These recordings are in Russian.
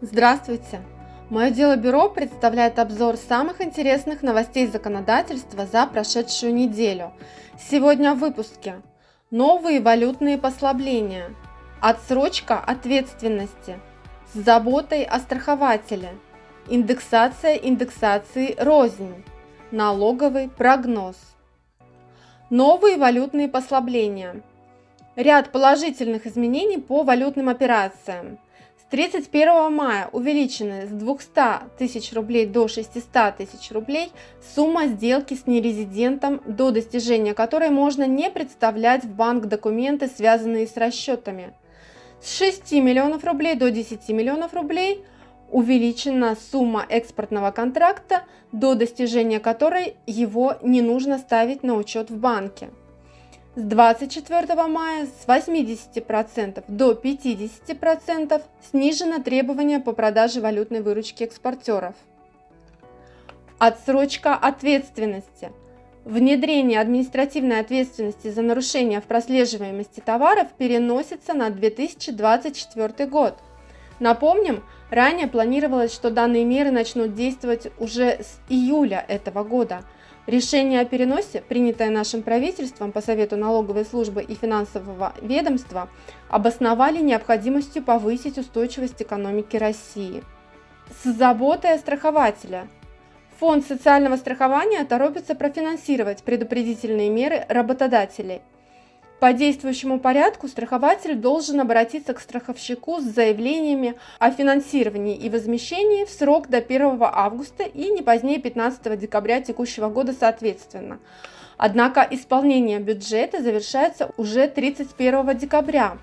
Здравствуйте! Мое дело бюро представляет обзор самых интересных новостей законодательства за прошедшую неделю. Сегодня в выпуске новые валютные послабления, отсрочка ответственности, с заботой о страхователе, индексация индексации рознь, налоговый прогноз. Новые валютные послабления. Ряд положительных изменений по валютным операциям. С 31 мая увеличены с 200 тысяч рублей до 600 тысяч рублей сумма сделки с нерезидентом, до достижения которой можно не представлять в банк документы, связанные с расчетами. С 6 миллионов рублей до 10 миллионов рублей увеличена сумма экспортного контракта, до достижения которой его не нужно ставить на учет в банке. С 24 мая с 80% до 50% снижено требование по продаже валютной выручки экспортеров. Отсрочка ответственности. Внедрение административной ответственности за нарушение в прослеживаемости товаров переносится на 2024 год. Напомним, ранее планировалось, что данные меры начнут действовать уже с июля этого года – Решение о переносе, принятое нашим правительством по совету налоговой службы и финансового ведомства, обосновали необходимостью повысить устойчивость экономики России. С заботой о страхователя. Фонд социального страхования торопится профинансировать предупредительные меры работодателей – по действующему порядку страхователь должен обратиться к страховщику с заявлениями о финансировании и возмещении в срок до 1 августа и не позднее 15 декабря текущего года соответственно. Однако исполнение бюджета завершается уже 31 декабря,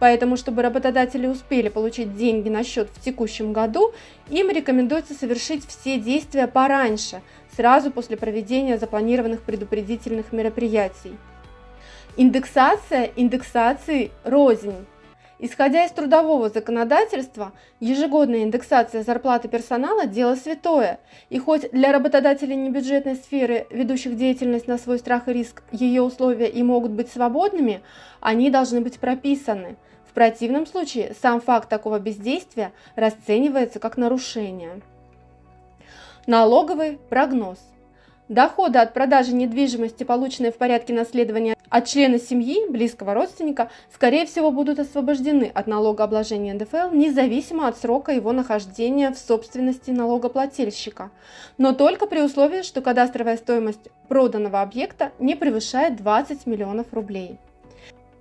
Поэтому, чтобы работодатели успели получить деньги на счет в текущем году, им рекомендуется совершить все действия пораньше, сразу после проведения запланированных предупредительных мероприятий. Индексация индексации рознь. Исходя из трудового законодательства, ежегодная индексация зарплаты персонала – дело святое, и хоть для работодателей небюджетной сферы, ведущих деятельность на свой страх и риск, ее условия и могут быть свободными, они должны быть прописаны. В противном случае сам факт такого бездействия расценивается как нарушение. Налоговый прогноз – Доходы от продажи недвижимости, полученные в порядке наследования от члена семьи, близкого родственника, скорее всего будут освобождены от налогообложения НДФЛ независимо от срока его нахождения в собственности налогоплательщика, но только при условии, что кадастровая стоимость проданного объекта не превышает 20 миллионов рублей.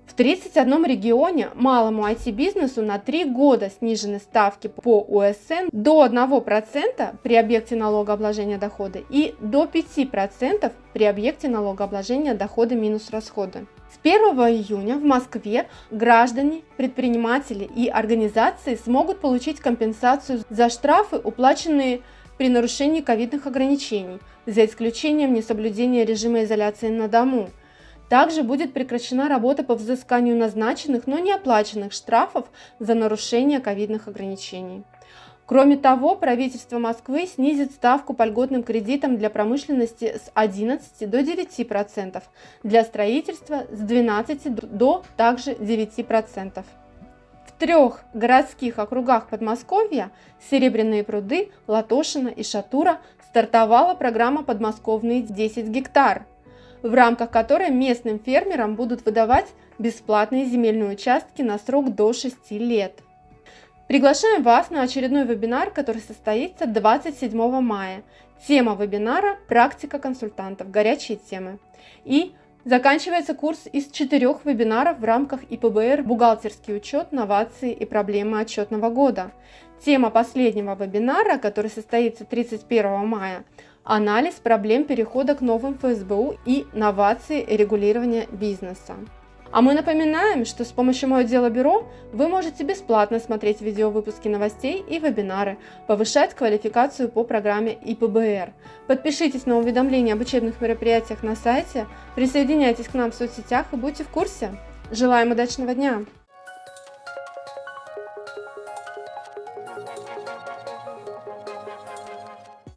В 31 регионе малому IT-бизнесу на 3 года снижены ставки по УСН до 1% при объекте налогообложения дохода и до 5% при объекте налогообложения дохода минус расходы. С 1 июня в Москве граждане, предприниматели и организации смогут получить компенсацию за штрафы, уплаченные при нарушении ковидных ограничений, за исключением несоблюдения режима изоляции на дому – также будет прекращена работа по взысканию назначенных, но не оплаченных штрафов за нарушение ковидных ограничений. Кроме того, правительство Москвы снизит ставку по льготным кредитам для промышленности с 11 до 9%, для строительства с 12 до также 9%. В трех городских округах Подмосковья – Серебряные пруды, Латошино и Шатура – стартовала программа «Подмосковные 10 гектар», в рамках которой местным фермерам будут выдавать бесплатные земельные участки на срок до 6 лет. Приглашаем вас на очередной вебинар, который состоится 27 мая. Тема вебинара – практика консультантов, горячие темы. И заканчивается курс из четырех вебинаров в рамках ИПБР «Бухгалтерский учет, новации и проблемы отчетного года». Тема последнего вебинара, который состоится 31 мая – анализ проблем перехода к новым ФСБУ и новации регулирования бизнеса. А мы напоминаем, что с помощью Мое дело бюро вы можете бесплатно смотреть видеовыпуски новостей и вебинары, повышать квалификацию по программе ИПБР. Подпишитесь на уведомления об учебных мероприятиях на сайте, присоединяйтесь к нам в соцсетях и будьте в курсе. Желаем удачного дня!